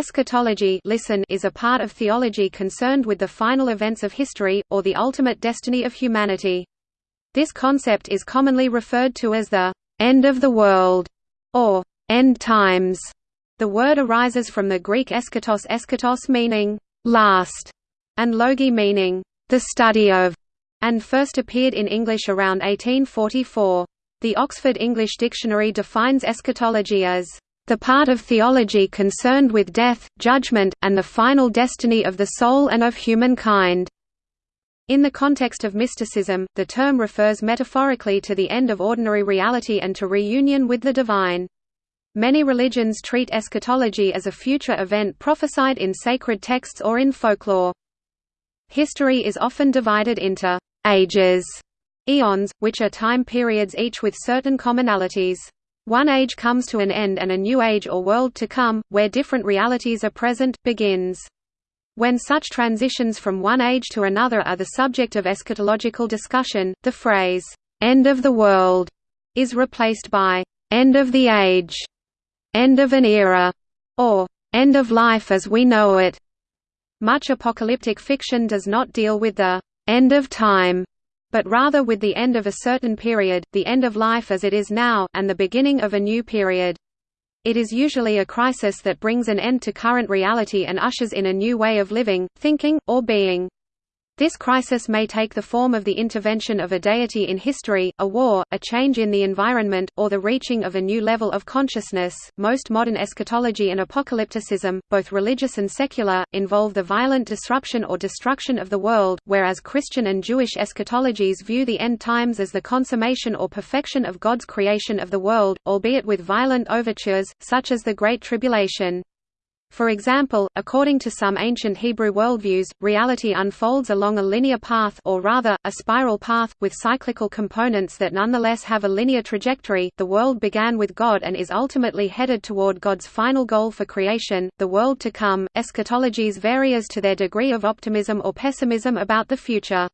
Eschatology listen is a part of theology concerned with the final events of history, or the ultimate destiny of humanity. This concept is commonly referred to as the «end of the world» or «end times». The word arises from the Greek eschatos eschatos meaning «last» and logy meaning «the study of», and first appeared in English around 1844. The Oxford English Dictionary defines eschatology as the part of theology concerned with death, judgment, and the final destiny of the soul and of humankind. In the context of mysticism, the term refers metaphorically to the end of ordinary reality and to reunion with the divine. Many religions treat eschatology as a future event prophesied in sacred texts or in folklore. History is often divided into ages, eons, which are time periods each with certain commonalities. One age comes to an end and a new age or world to come, where different realities are present, begins. When such transitions from one age to another are the subject of eschatological discussion, the phrase, "'end of the world' is replaced by "'end of the age'", "'end of an era' or "'end of life as we know it'". Much apocalyptic fiction does not deal with the "'end of time' but rather with the end of a certain period, the end of life as it is now, and the beginning of a new period. It is usually a crisis that brings an end to current reality and ushers in a new way of living, thinking, or being. This crisis may take the form of the intervention of a deity in history, a war, a change in the environment, or the reaching of a new level of consciousness. Most modern eschatology and apocalypticism, both religious and secular, involve the violent disruption or destruction of the world, whereas Christian and Jewish eschatologies view the end times as the consummation or perfection of God's creation of the world, albeit with violent overtures, such as the Great Tribulation. For example, according to some ancient Hebrew worldviews, reality unfolds along a linear path or rather, a spiral path, with cyclical components that nonetheless have a linear trajectory. The world began with God and is ultimately headed toward God's final goal for creation, the world to come. Eschatologies vary as to their degree of optimism or pessimism about the future.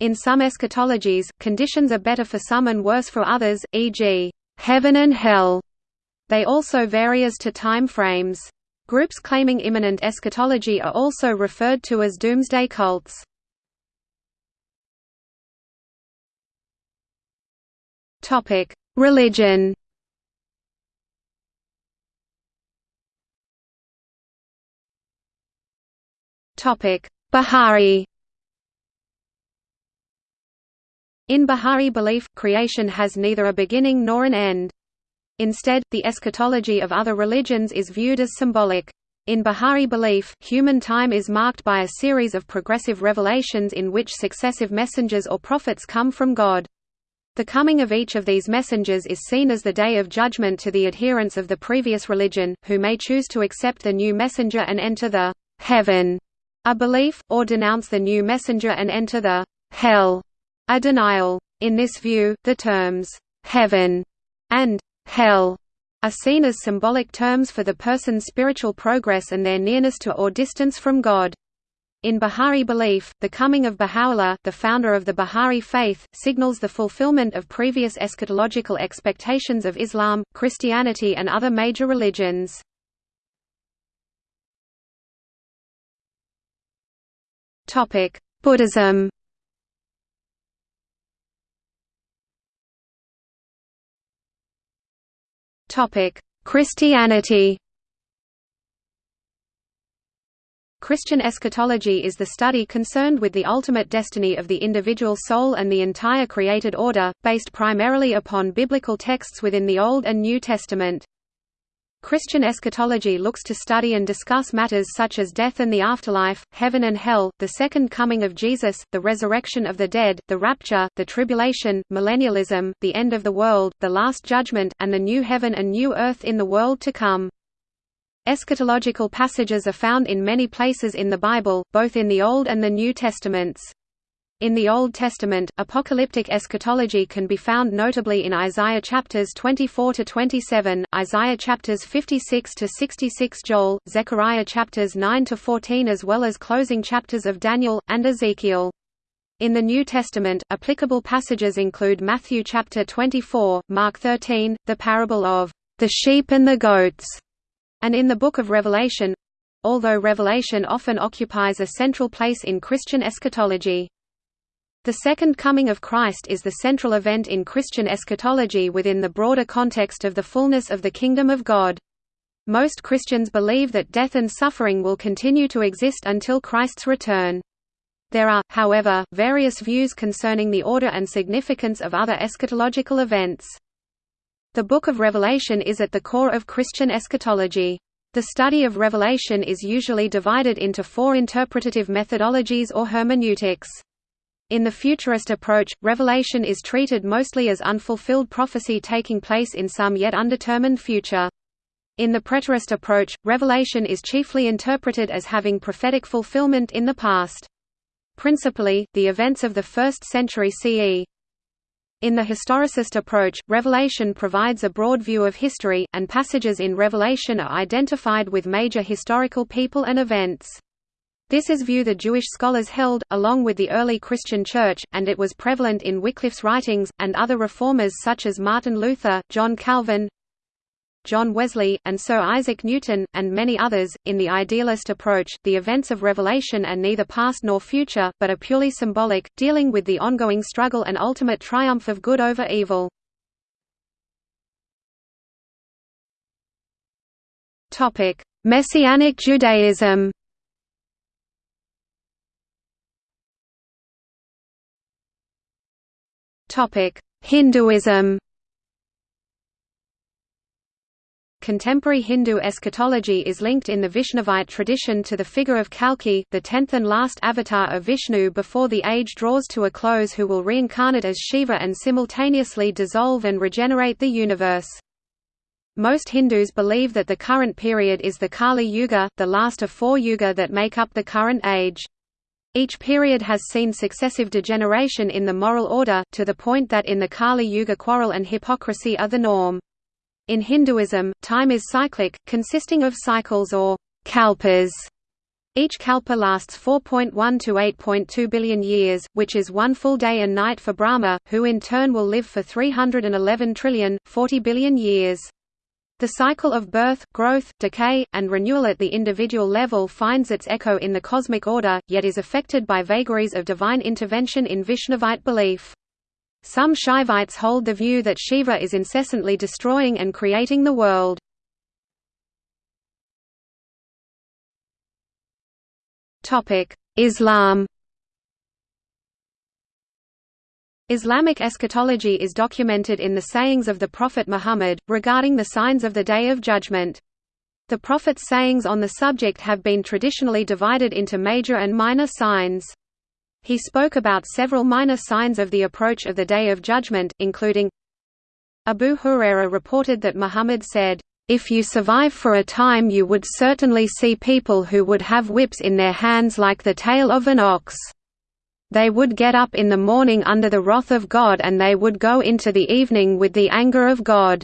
In some eschatologies, conditions are better for some and worse for others, e.g., heaven and hell. They also vary as to time frames. Groups claiming imminent eschatology are also referred to as doomsday cults. Topic: Religion. Topic: Baha'i. In Baha'i belief, creation has neither a beginning nor an end. Instead, the eschatology of other religions is viewed as symbolic. In Baha'i belief, human time is marked by a series of progressive revelations in which successive messengers or prophets come from God. The coming of each of these messengers is seen as the day of judgment to the adherents of the previous religion, who may choose to accept the new messenger and enter the heaven, a belief, or denounce the new messenger and enter the hell, a denial. In this view, the terms heaven and hell are seen as symbolic terms for the person's spiritual progress and their nearness to or distance from God. In Baha'i belief, the coming of Baha'u'llah, the founder of the Baha'i faith, signals the fulfillment of previous eschatological expectations of Islam, Christianity and other major religions. Buddhism Christianity Christian eschatology is the study concerned with the ultimate destiny of the individual soul and the entire created order, based primarily upon biblical texts within the Old and New Testament. Christian eschatology looks to study and discuss matters such as death and the afterlife, heaven and hell, the second coming of Jesus, the resurrection of the dead, the rapture, the tribulation, millennialism, the end of the world, the last judgment, and the new heaven and new earth in the world to come. Eschatological passages are found in many places in the Bible, both in the Old and the New Testaments. In the Old Testament, apocalyptic eschatology can be found notably in Isaiah chapters 24 to 27, Isaiah chapters 56 to 66, Joel, Zechariah chapters 9 to 14 as well as closing chapters of Daniel and Ezekiel. In the New Testament, applicable passages include Matthew chapter 24, Mark 13, the parable of the sheep and the goats, and in the Book of Revelation, although Revelation often occupies a central place in Christian eschatology. The Second Coming of Christ is the central event in Christian eschatology within the broader context of the fullness of the Kingdom of God. Most Christians believe that death and suffering will continue to exist until Christ's return. There are, however, various views concerning the order and significance of other eschatological events. The Book of Revelation is at the core of Christian eschatology. The study of Revelation is usually divided into four interpretative methodologies or hermeneutics. In the futurist approach, Revelation is treated mostly as unfulfilled prophecy taking place in some yet undetermined future. In the preterist approach, Revelation is chiefly interpreted as having prophetic fulfillment in the past. Principally, the events of the 1st century CE. In the historicist approach, Revelation provides a broad view of history, and passages in Revelation are identified with major historical people and events. This is view the Jewish scholars held, along with the early Christian Church, and it was prevalent in Wycliffe's writings, and other reformers such as Martin Luther, John Calvin, John Wesley, and Sir Isaac Newton, and many others. In the idealist approach, the events of Revelation are neither past nor future, but are purely symbolic, dealing with the ongoing struggle and ultimate triumph of good over evil. Messianic Judaism Hinduism Contemporary Hindu eschatology is linked in the Vaishnavite tradition to the figure of Kalki, the tenth and last avatar of Vishnu before the age draws to a close who will reincarnate as Shiva and simultaneously dissolve and regenerate the universe. Most Hindus believe that the current period is the Kali Yuga, the last of four yuga that make up the current age. Each period has seen successive degeneration in the moral order, to the point that in the Kali Yuga quarrel and hypocrisy are the norm. In Hinduism, time is cyclic, consisting of cycles or kalpas. Each kalpa lasts 4.1 to 8.2 billion years, which is one full day and night for Brahma, who in turn will live for 311 trillion, 40 billion years. The cycle of birth, growth, decay, and renewal at the individual level finds its echo in the cosmic order, yet is affected by vagaries of divine intervention in Vaishnavite belief. Some Shaivites hold the view that Shiva is incessantly destroying and creating the world. Islam Islamic eschatology is documented in the sayings of the Prophet Muhammad, regarding the signs of the Day of Judgment. The Prophet's sayings on the subject have been traditionally divided into major and minor signs. He spoke about several minor signs of the approach of the Day of Judgment, including Abu Huraira reported that Muhammad said, "...if you survive for a time you would certainly see people who would have whips in their hands like the tail of an ox." They would get up in the morning under the wrath of God and they would go into the evening with the anger of God."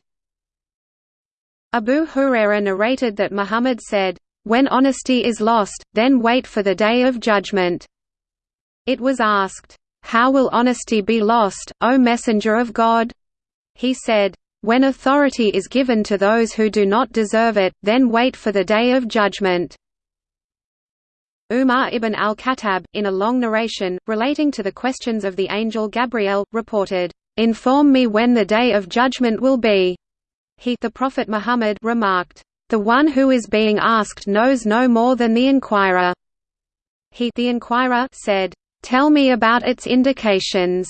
Abu Huraira narrated that Muhammad said, "When honesty is lost, then wait for the day of judgment." It was asked, "How will honesty be lost, O Messenger of God?" He said, "When authority is given to those who do not deserve it, then wait for the day of judgment." Umar ibn al-Khattab, in a long narration, relating to the questions of the angel Gabriel, reported, "'Inform me when the day of judgment will be." He the Prophet Muhammad remarked, "'The one who is being asked knows no more than the inquirer." He the inquirer said, "'Tell me about its indications."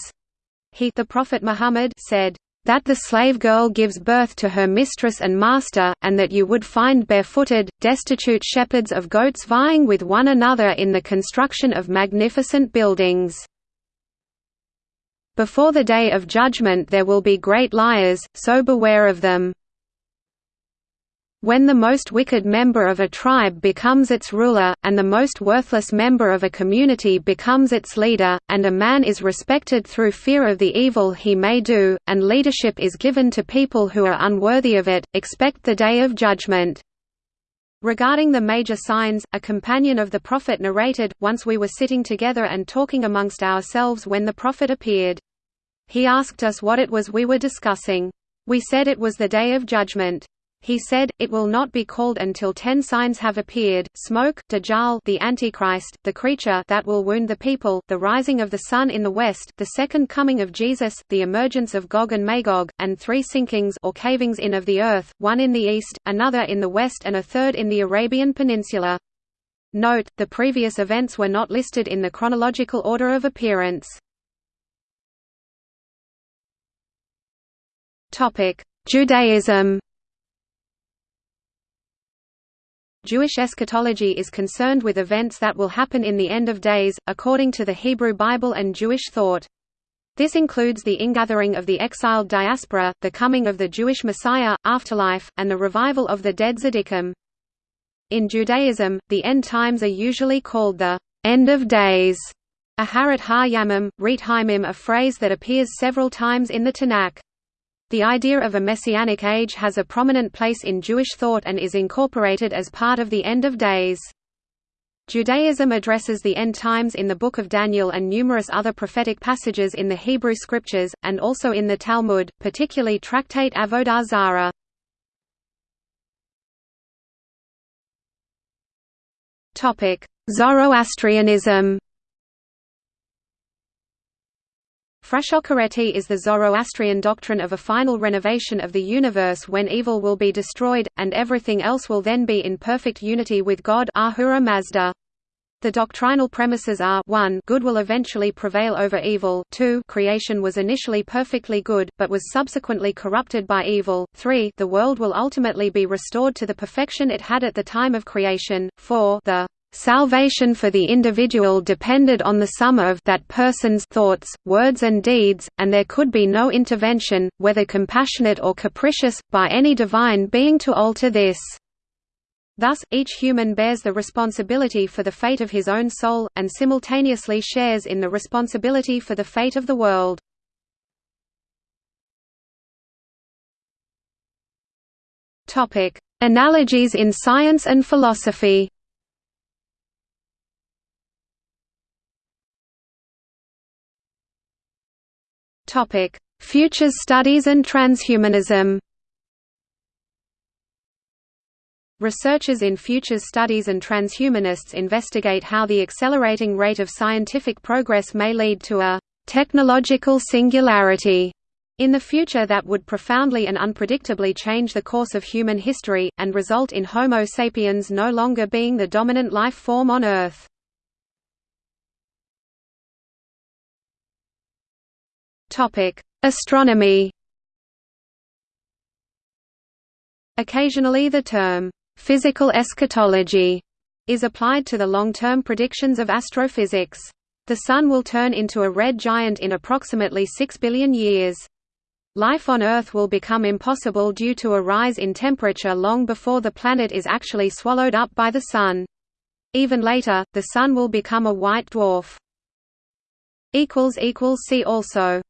He the Prophet Muhammad said, that the slave girl gives birth to her mistress and master, and that you would find barefooted, destitute shepherds of goats vying with one another in the construction of magnificent buildings. Before the day of judgment there will be great liars, so beware of them. When the most wicked member of a tribe becomes its ruler, and the most worthless member of a community becomes its leader, and a man is respected through fear of the evil he may do, and leadership is given to people who are unworthy of it, expect the day of judgment. Regarding the major signs, a companion of the Prophet narrated, once we were sitting together and talking amongst ourselves when the Prophet appeared. He asked us what it was we were discussing. We said it was the Day of Judgment. He said, It will not be called until ten signs have appeared, smoke, Dajjal the Antichrist, the creature that will wound the people, the rising of the sun in the west, the second coming of Jesus, the emergence of Gog and Magog, and three sinkings or cavings in of the earth, one in the east, another in the west and a third in the Arabian Peninsula. Note, the previous events were not listed in the chronological order of appearance. Judaism Jewish eschatology is concerned with events that will happen in the end of days, according to the Hebrew Bible and Jewish thought. This includes the ingathering of the exiled diaspora, the coming of the Jewish Messiah, afterlife, and the revival of the dead Tzaddikim. In Judaism, the end times are usually called the end of days, Aharat ha-yamim, Haimim a phrase that appears several times in the Tanakh. The idea of a messianic age has a prominent place in Jewish thought and is incorporated as part of the end of days. Judaism addresses the end times in the Book of Daniel and numerous other prophetic passages in the Hebrew Scriptures, and also in the Talmud, particularly Tractate Avodah Zarah. Zoroastrianism Frashokereti is the Zoroastrian doctrine of a final renovation of the universe when evil will be destroyed, and everything else will then be in perfect unity with God Ahura Mazda. The doctrinal premises are 1 good will eventually prevail over evil 2 creation was initially perfectly good, but was subsequently corrupted by evil 3 the world will ultimately be restored to the perfection it had at the time of creation 4 the Salvation for the individual depended on the sum of that person's thoughts, words and deeds, and there could be no intervention, whether compassionate or capricious, by any divine being to alter this. Thus, each human bears the responsibility for the fate of his own soul, and simultaneously shares in the responsibility for the fate of the world. Analogies in science and philosophy Topic: Futures studies and transhumanism. Researchers in futures studies and transhumanists investigate how the accelerating rate of scientific progress may lead to a technological singularity in the future that would profoundly and unpredictably change the course of human history, and result in Homo sapiens no longer being the dominant life form on Earth. Topic: Astronomy. Occasionally the term physical eschatology is applied to the long-term predictions of astrophysics. The Sun will turn into a red giant in approximately 6 billion years. Life on Earth will become impossible due to a rise in temperature long before the planet is actually swallowed up by the Sun. Even later, the Sun will become a white dwarf. See also